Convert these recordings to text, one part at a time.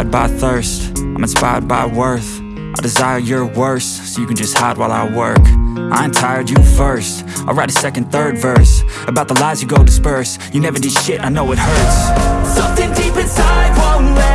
inspired by thirst, I'm inspired by worth. I desire your worst, so you can just hide while I work. I ain't tired, you first. I'll write a second, third verse About the lies you go disperse. You never did shit, I know it hurts. Something deep inside won't let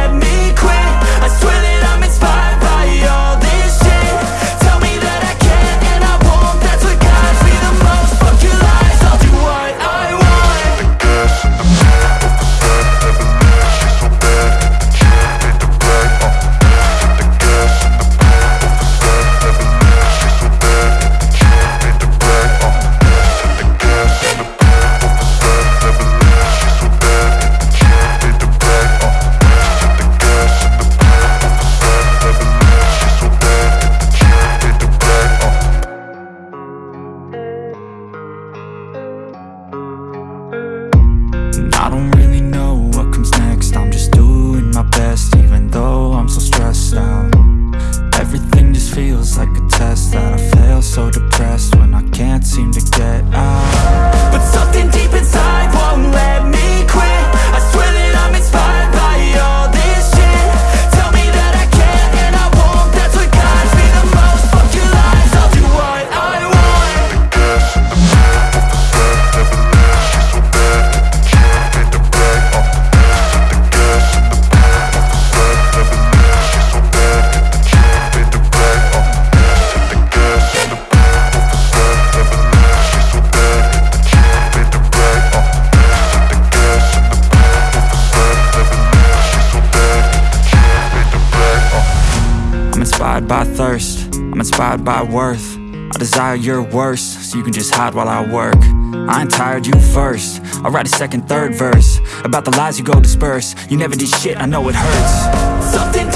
inspired by thirst, I'm inspired by worth. I desire your worst, so you can just hide while I work. I ain't tired, you first. I'll write a second, third verse About the lies you go disperse. You never did shit, I know it hurts. Something